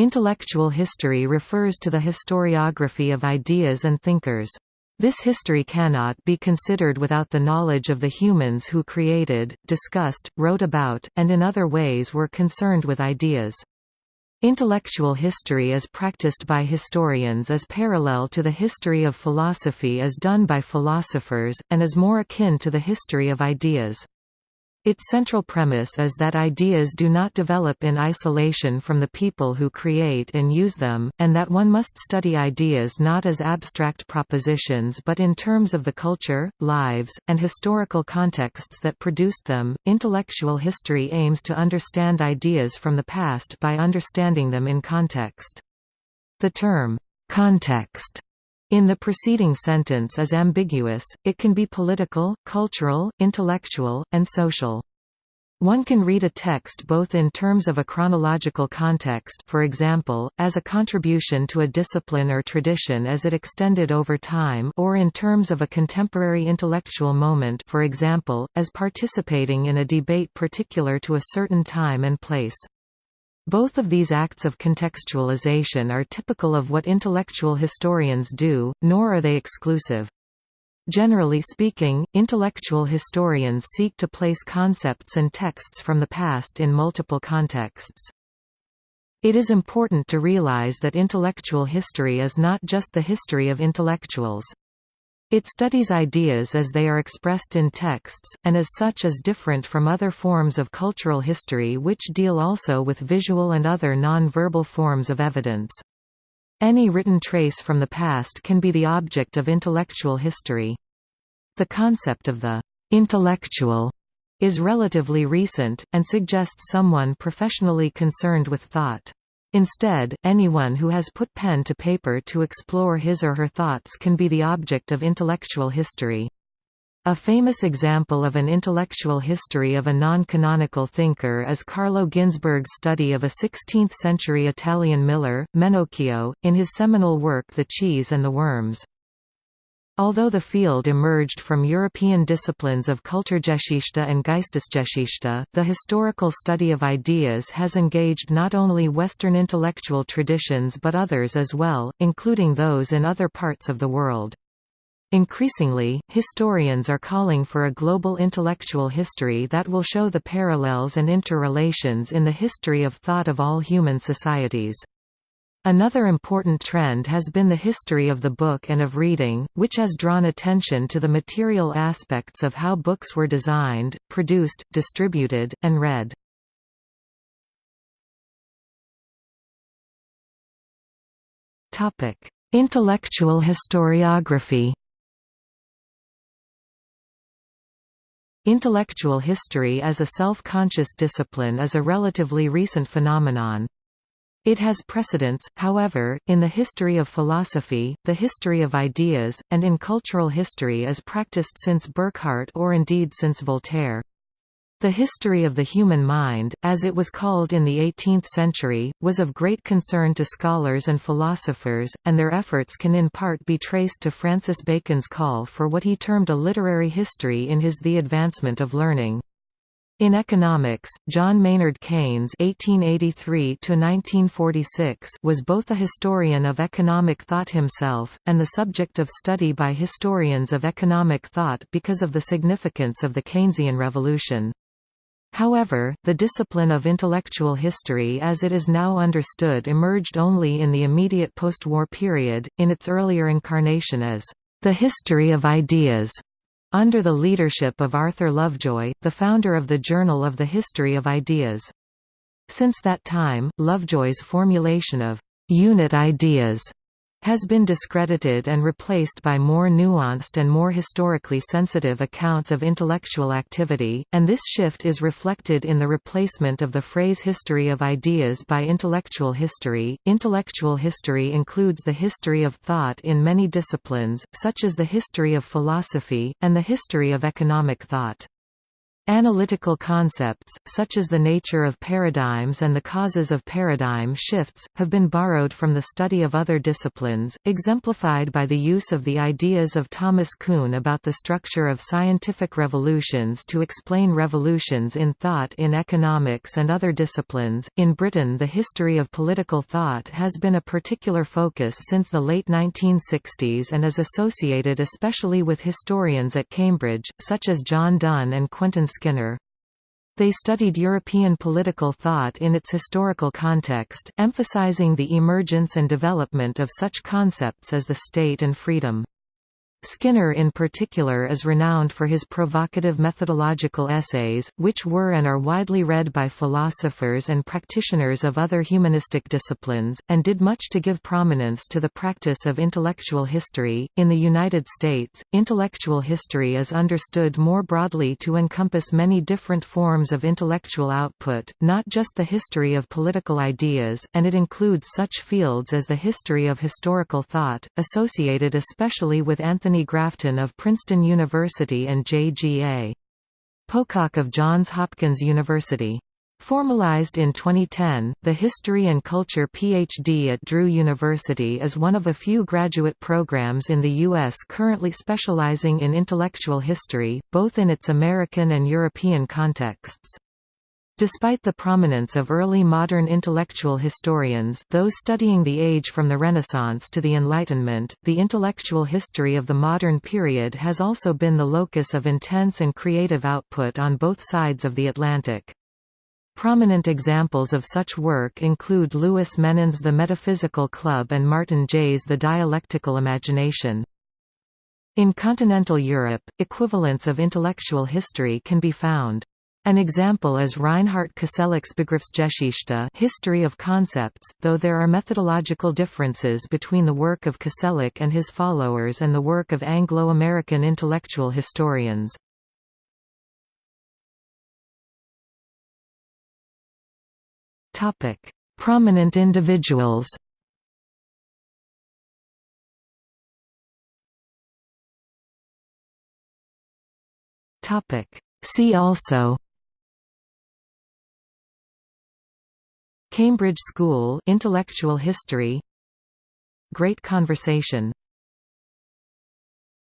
Intellectual history refers to the historiography of ideas and thinkers. This history cannot be considered without the knowledge of the humans who created, discussed, wrote about, and in other ways were concerned with ideas. Intellectual history as practiced by historians is parallel to the history of philosophy as done by philosophers, and is more akin to the history of ideas. Its central premise is that ideas do not develop in isolation from the people who create and use them, and that one must study ideas not as abstract propositions but in terms of the culture, lives, and historical contexts that produced them. Intellectual history aims to understand ideas from the past by understanding them in context. The term, context in the preceding sentence is ambiguous, it can be political, cultural, intellectual, and social. One can read a text both in terms of a chronological context for example, as a contribution to a discipline or tradition as it extended over time or in terms of a contemporary intellectual moment for example, as participating in a debate particular to a certain time and place. Both of these acts of contextualization are typical of what intellectual historians do, nor are they exclusive. Generally speaking, intellectual historians seek to place concepts and texts from the past in multiple contexts. It is important to realize that intellectual history is not just the history of intellectuals. It studies ideas as they are expressed in texts, and as such is different from other forms of cultural history which deal also with visual and other non-verbal forms of evidence. Any written trace from the past can be the object of intellectual history. The concept of the «intellectual» is relatively recent, and suggests someone professionally concerned with thought. Instead, anyone who has put pen to paper to explore his or her thoughts can be the object of intellectual history. A famous example of an intellectual history of a non-canonical thinker is Carlo Ginzburg's study of a 16th-century Italian miller, Menocchio, in his seminal work The Cheese and the Worms. Although the field emerged from European disciplines of Kulturgeschichte and Geistesgeschichte, the historical study of ideas has engaged not only Western intellectual traditions but others as well, including those in other parts of the world. Increasingly, historians are calling for a global intellectual history that will show the parallels and interrelations in the history of thought of all human societies. Another important trend has been the history of the book and of reading, which has drawn attention to the material aspects of how books were designed, produced, distributed, and read. Intellectual historiography Intellectual history as a self-conscious discipline is a relatively recent phenomenon. It has precedents, however, in the history of philosophy, the history of ideas, and in cultural history as practiced since Burckhardt or indeed since Voltaire. The history of the human mind, as it was called in the 18th century, was of great concern to scholars and philosophers, and their efforts can in part be traced to Francis Bacon's call for what he termed a literary history in his The Advancement of Learning. In economics, John Maynard Keynes (1883–1946) was both a historian of economic thought himself and the subject of study by historians of economic thought because of the significance of the Keynesian revolution. However, the discipline of intellectual history as it is now understood emerged only in the immediate post-war period, in its earlier incarnation as the history of ideas under the leadership of Arthur Lovejoy, the founder of the Journal of the History of Ideas. Since that time, Lovejoy's formulation of «unit ideas» has been discredited and replaced by more nuanced and more historically sensitive accounts of intellectual activity, and this shift is reflected in the replacement of the phrase history of ideas by intellectual history. Intellectual history includes the history of thought in many disciplines, such as the history of philosophy, and the history of economic thought. Analytical concepts, such as the nature of paradigms and the causes of paradigm shifts, have been borrowed from the study of other disciplines, exemplified by the use of the ideas of Thomas Kuhn about the structure of scientific revolutions to explain revolutions in thought in economics and other disciplines. In Britain, the history of political thought has been a particular focus since the late 1960s and is associated especially with historians at Cambridge, such as John Dunn and Quentin Skinner. They studied European political thought in its historical context, emphasizing the emergence and development of such concepts as the state and freedom. Skinner in particular is renowned for his provocative methodological essays, which were and are widely read by philosophers and practitioners of other humanistic disciplines, and did much to give prominence to the practice of intellectual history. In the United States, intellectual history is understood more broadly to encompass many different forms of intellectual output, not just the history of political ideas, and it includes such fields as the history of historical thought, associated especially with Anthony Anthony Grafton of Princeton University and J.G.A. Pocock of Johns Hopkins University. Formalized in 2010, the History and Culture PhD at Drew University is one of a few graduate programs in the U.S. currently specializing in intellectual history, both in its American and European contexts. Despite the prominence of early modern intellectual historians those studying the age from the Renaissance to the Enlightenment, the intellectual history of the modern period has also been the locus of intense and creative output on both sides of the Atlantic. Prominent examples of such work include Louis Menand's The Metaphysical Club and Martin Jay's The Dialectical Imagination. In continental Europe, equivalents of intellectual history can be found. An example is Reinhart Koselleck's Begriffsgeschichte history of concepts, though there are methodological differences between the work of Koselleck and his followers and the work of Anglo-American intellectual historians. Prominent individuals See also Cambridge School Intellectual History. Great Conversation